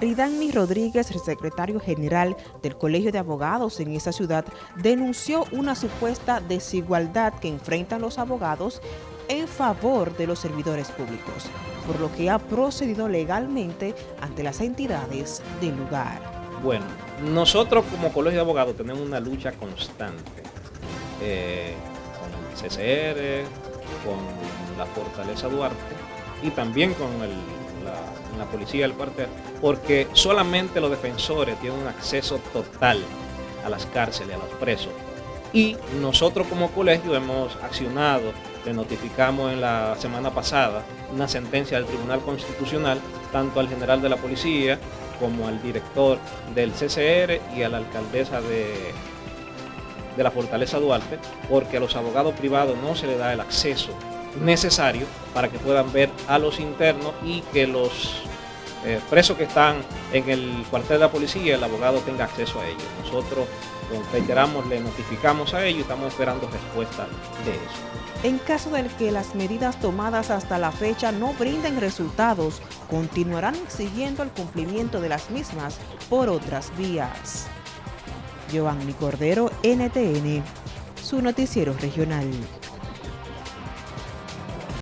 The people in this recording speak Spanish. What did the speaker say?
Ridani Rodríguez, secretario general del Colegio de Abogados en esa ciudad, denunció una supuesta desigualdad que enfrentan los abogados en favor de los servidores públicos, por lo que ha procedido legalmente ante las entidades del lugar. Bueno, nosotros como Colegio de Abogados tenemos una lucha constante eh, con el CCR, con la Fortaleza Duarte y también con el la policía del cuartel, porque solamente los defensores tienen un acceso total a las cárceles, a los presos. Y nosotros como colegio hemos accionado, le notificamos en la semana pasada una sentencia del Tribunal Constitucional, tanto al general de la policía como al director del CCR y a la alcaldesa de, de la Fortaleza Duarte, porque a los abogados privados no se les da el acceso necesario para que puedan ver a los internos y que los eh, presos que están en el cuartel de la policía, el abogado tenga acceso a ellos. Nosotros, reiteramos, le notificamos a ellos y estamos esperando respuesta de eso. En caso de que las medidas tomadas hasta la fecha no brinden resultados, continuarán exigiendo el cumplimiento de las mismas por otras vías. Giovanni Cordero, NTN, su noticiero regional.